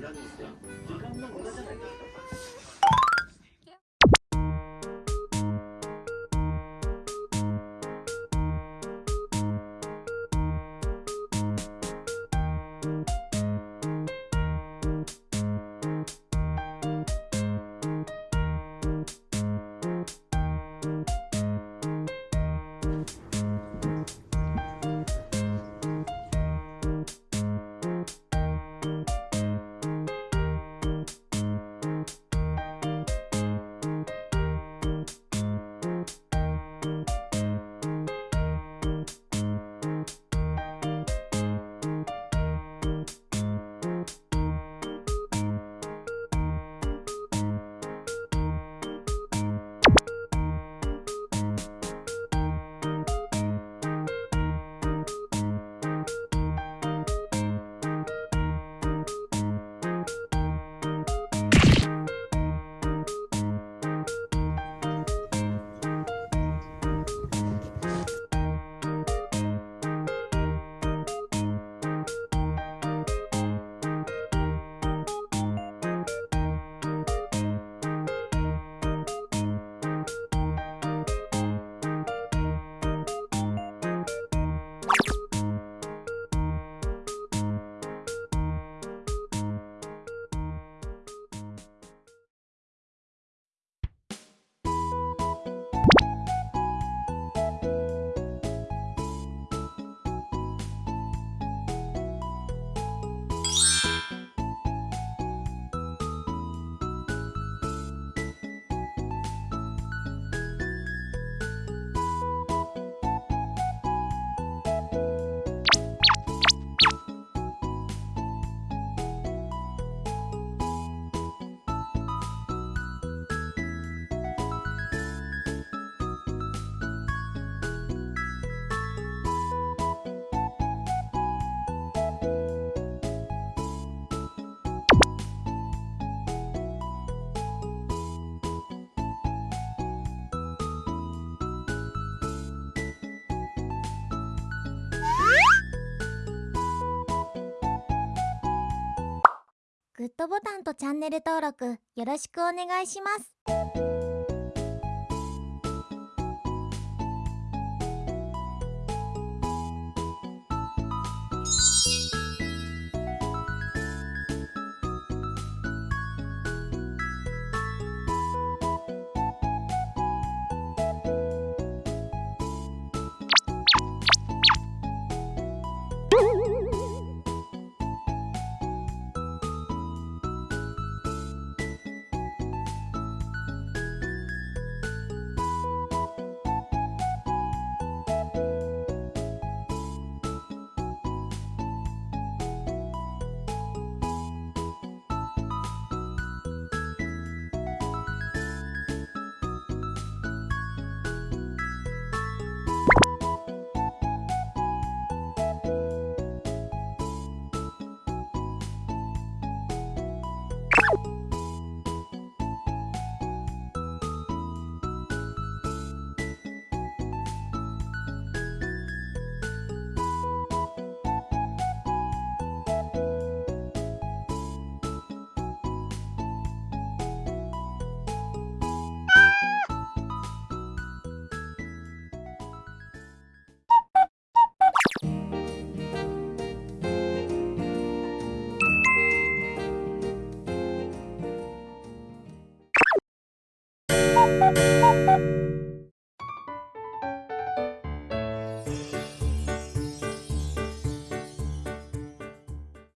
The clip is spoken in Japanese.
時間の無駄じゃないかグッドボタンとチャンネル登録よろしくお願いします。